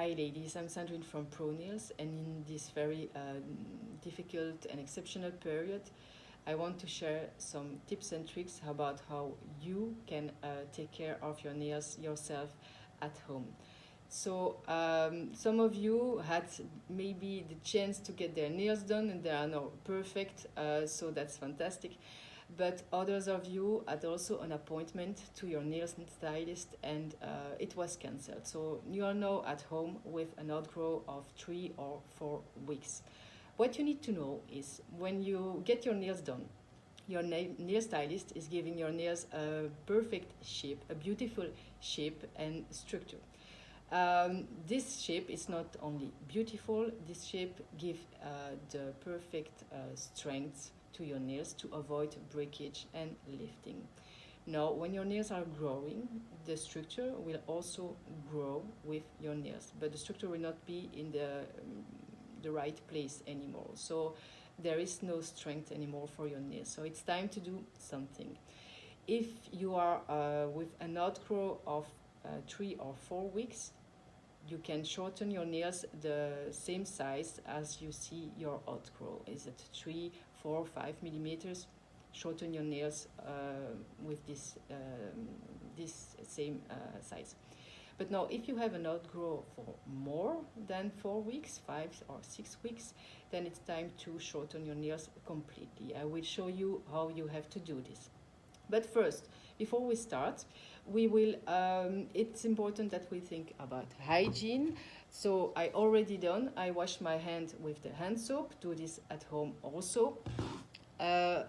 Hi ladies, I'm Sandrine from Pro Nails and in this very uh, difficult and exceptional period I want to share some tips and tricks about how you can uh, take care of your nails yourself at home. So um, some of you had maybe the chance to get their nails done and they are now perfect, uh, so that's fantastic but others of you had also an appointment to your nails stylist and uh, it was cancelled. So you are now at home with an outgrow of three or four weeks. What you need to know is when you get your nails done, your nail stylist is giving your nails a perfect shape, a beautiful shape and structure. Um, this shape is not only beautiful, this shape gives uh, the perfect uh, strength to your nails to avoid breakage and lifting. Now, when your nails are growing, the structure will also grow with your nails, but the structure will not be in the, um, the right place anymore. So there is no strength anymore for your nails. So it's time to do something. If you are uh, with an outgrow of uh, three or four weeks, you can shorten your nails the same size as you see your outgrow. Is it three four five millimeters? Shorten your nails uh, with this um, this same uh, size. But now if you have an outgrow for more than four weeks five or six weeks then it's time to shorten your nails completely. I will show you how you have to do this. But first before we start we will um, it's important that we think about hygiene so I already done. I wash my hand with the hand soap. Do this at home also. Uh,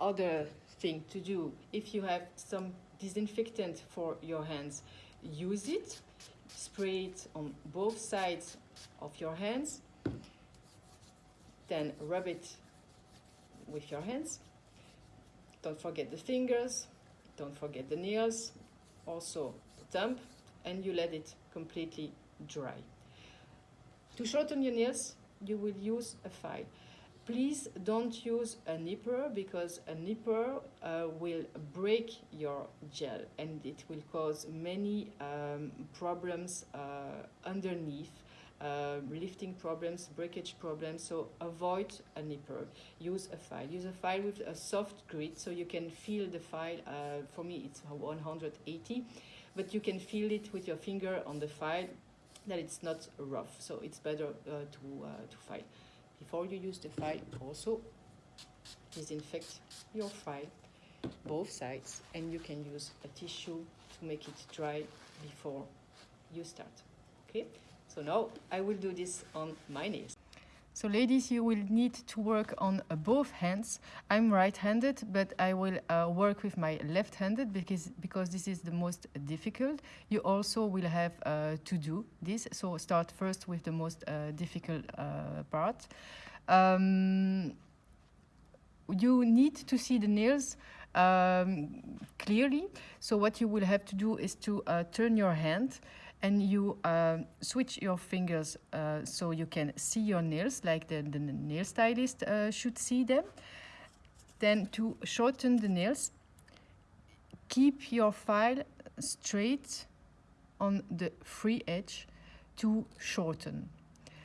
other thing to do, if you have some disinfectant for your hands, use it. Spray it on both sides of your hands. Then rub it with your hands. Don't forget the fingers. Don't forget the nails. Also the thumb. And you let it completely dry. To shorten your nails, you will use a file. Please don't use a nipper because a nipper uh, will break your gel and it will cause many um, problems uh, underneath uh, lifting problems, breakage problems, so avoid a nipper. Use a file. Use a file with a soft grit so you can feel the file. Uh, for me, it's 180, but you can feel it with your finger on the file that it's not rough. So it's better uh, to, uh, to file. Before you use the file, also disinfect your file, both sides, and you can use a tissue to make it dry before you start. Okay, so now I will do this on my nails. So ladies, you will need to work on both hands. I'm right-handed, but I will uh, work with my left-handed because, because this is the most difficult. You also will have uh, to do this. So start first with the most uh, difficult uh, part. Um, you need to see the nails um, clearly. So what you will have to do is to uh, turn your hand and you uh, switch your fingers uh, so you can see your nails like the, the nail stylist uh, should see them. Then to shorten the nails, keep your file straight on the free edge to shorten.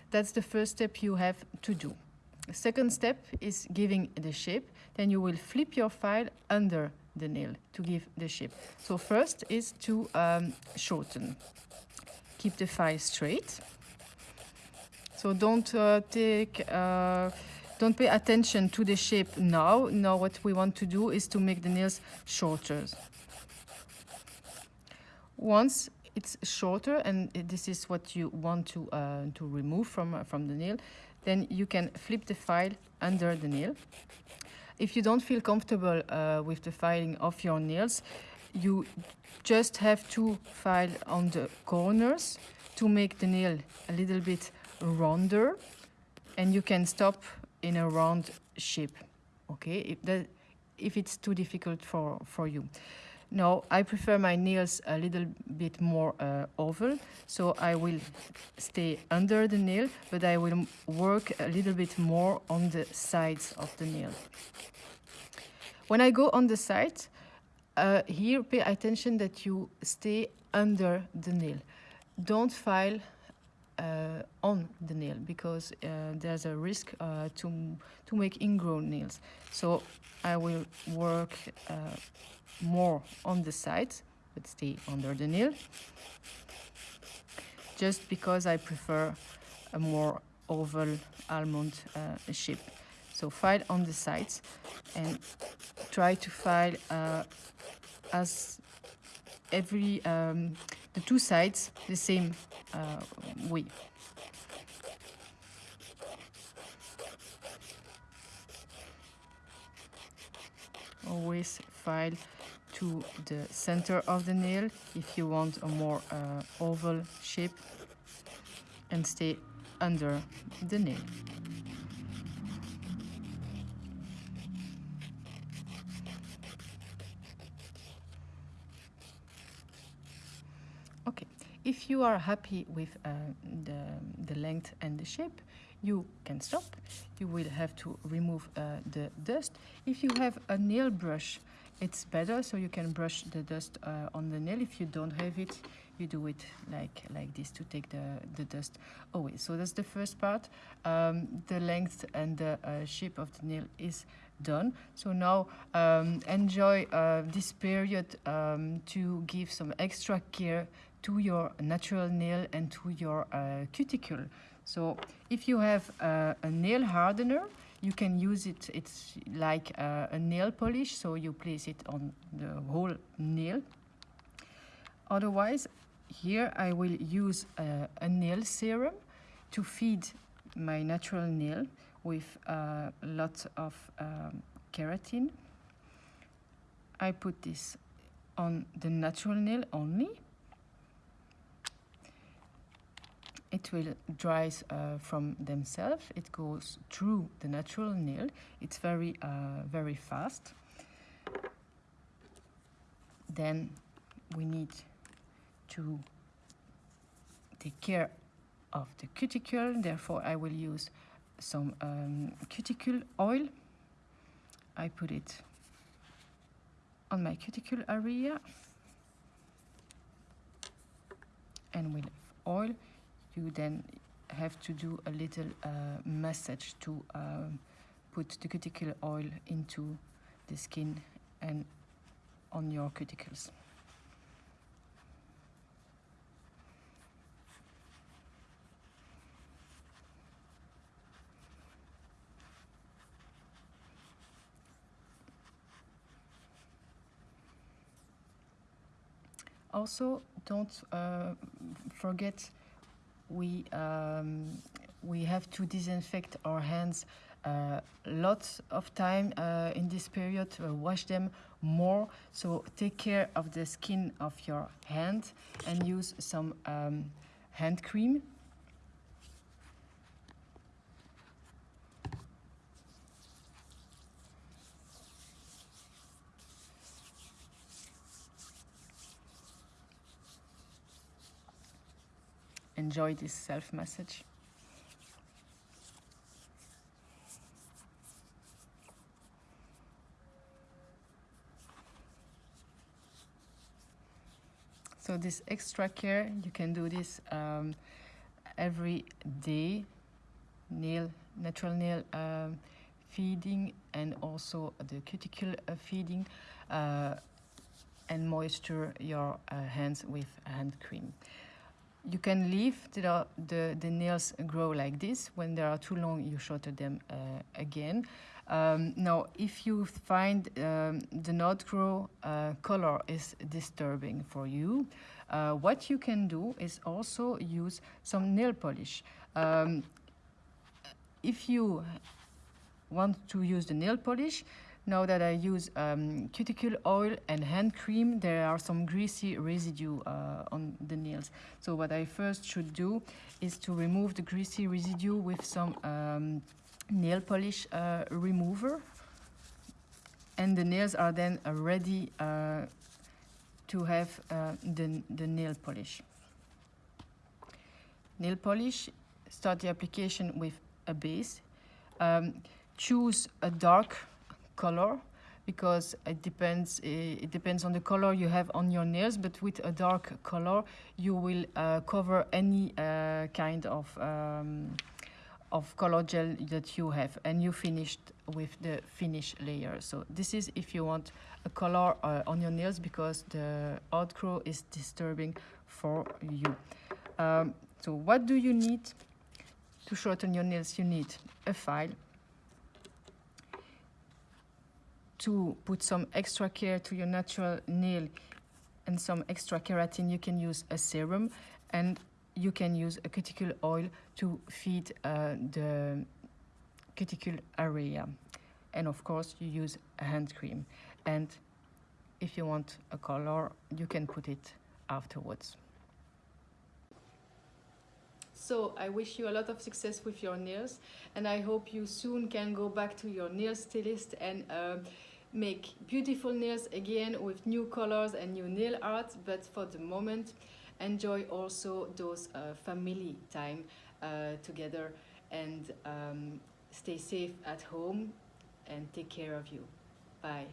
That's the first step you have to do. Second step is giving the shape. Then you will flip your file under the nail to give the shape. So first is to um, shorten keep the file straight. So don't uh, take, uh, don't pay attention to the shape now. Now what we want to do is to make the nails shorter. Once it's shorter and this is what you want to, uh, to remove from, uh, from the nail, then you can flip the file under the nail. If you don't feel comfortable uh, with the filing of your nails, you just have to file on the corners to make the nail a little bit rounder and you can stop in a round shape okay? If that if it's too difficult for for you. Now I prefer my nails a little bit more uh, oval so I will stay under the nail but I will work a little bit more on the sides of the nail. When I go on the side uh, here, pay attention that you stay under the nail. Don't file uh, on the nail because uh, there's a risk uh, to to make ingrown nails. So I will work uh, more on the sides, but stay under the nail. Just because I prefer a more oval almond uh, shape. So file on the sides and try to file uh, as every um, the two sides the same uh, way. Always file to the center of the nail if you want a more uh, oval shape and stay under the nail. If you are happy with uh, the, the length and the shape, you can stop. You will have to remove uh, the dust. If you have a nail brush, it's better, so you can brush the dust uh, on the nail. If you don't have it, you do it like like this to take the, the dust away. So that's the first part. Um, the length and the uh, shape of the nail is done. So now um, enjoy uh, this period um, to give some extra care to your natural nail and to your uh, cuticle. So if you have uh, a nail hardener, you can use it, it's like uh, a nail polish, so you place it on the whole nail. Otherwise, here I will use uh, a nail serum to feed my natural nail with a lot of um, keratin. I put this on the natural nail only it will dries uh, from themselves. It goes through the natural nail. It's very uh, very fast. Then we need to take care of the cuticle. Therefore I will use some um, cuticle oil. I put it on my cuticle area. And with oil you then have to do a little uh, massage to um, put the cuticle oil into the skin and on your cuticles. Also, don't uh, forget we um, we have to disinfect our hands uh, lots of time uh, in this period uh, wash them more. So take care of the skin of your hand and use some um, hand cream enjoy this self message. So this extra care, you can do this um, every day, nail, natural nail um, feeding and also the cuticle uh, feeding uh, and moisture your uh, hands with hand cream you can leave the, the, the, nails grow like this. When they are too long, you shorten them uh, again. Um, now, if you find um, the not grow uh, color is disturbing for you, uh, what you can do is also use some nail polish. Um, if you want to use the nail polish, now that I use um, cuticle oil and hand cream, there are some greasy residue uh, on the nails. So what I first should do is to remove the greasy residue with some um, nail polish uh, remover. And the nails are then uh, ready uh, to have uh, the, the nail polish. Nail polish, start the application with a base. Um, choose a dark color because it depends eh, it depends on the color you have on your nails but with a dark color you will uh, cover any uh, kind of um, of color gel that you have and you finished with the finish layer. So this is if you want a color uh, on your nails because the outgrow is disturbing for you. Um, so what do you need? To shorten your nails you need a file to put some extra care to your natural nail and some extra keratin, you can use a serum and you can use a cuticle oil to feed uh, the cuticle area. And of course, you use a hand cream. And if you want a color, you can put it afterwards. So I wish you a lot of success with your nails and I hope you soon can go back to your nail stylist and uh, make beautiful nails again with new colors and new nail art but for the moment enjoy also those uh, family time uh, together and um, stay safe at home and take care of you. Bye